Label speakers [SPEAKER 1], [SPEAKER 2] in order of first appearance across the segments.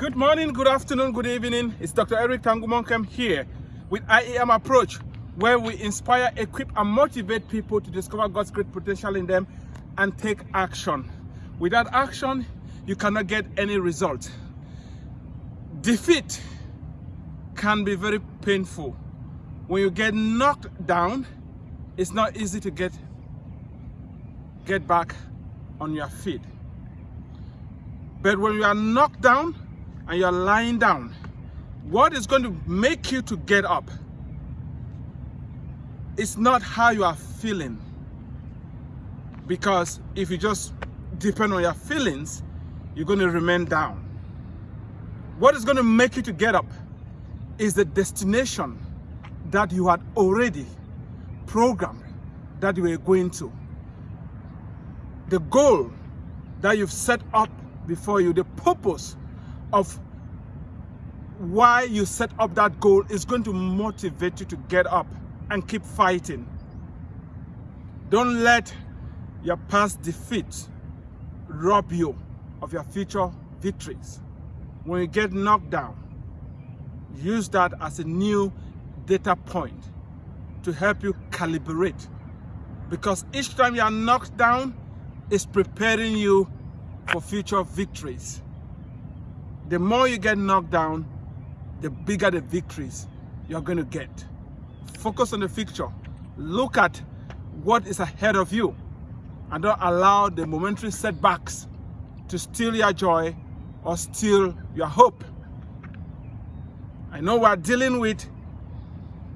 [SPEAKER 1] Good morning, good afternoon, good evening. It's Dr. Eric Tangumonkem here with IAM Approach, where we inspire, equip, and motivate people to discover God's great potential in them and take action. Without action, you cannot get any result. Defeat can be very painful. When you get knocked down, it's not easy to get, get back on your feet. But when you are knocked down and you're lying down, what is going to make you to get up it's not how you are feeling. Because if you just depend on your feelings, you're going to remain down. What is going to make you to get up is the destination that you had already programmed that you were going to. The goal that you've set up before you, the purpose of why you set up that goal is going to motivate you to get up and keep fighting. Don't let your past defeat rob you of your future victories. When you get knocked down, use that as a new data point to help you calibrate. Because each time you are knocked down, it's preparing you for future victories. The more you get knocked down, the bigger the victories you're going to get. Focus on the future. Look at what is ahead of you and don't allow the momentary setbacks to steal your joy or steal your hope. I know we're dealing with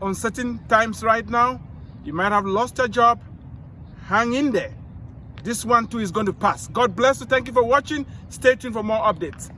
[SPEAKER 1] uncertain times right now. You might have lost your job. Hang in there. This one too is going to pass. God bless you. Thank you for watching. Stay tuned for more updates.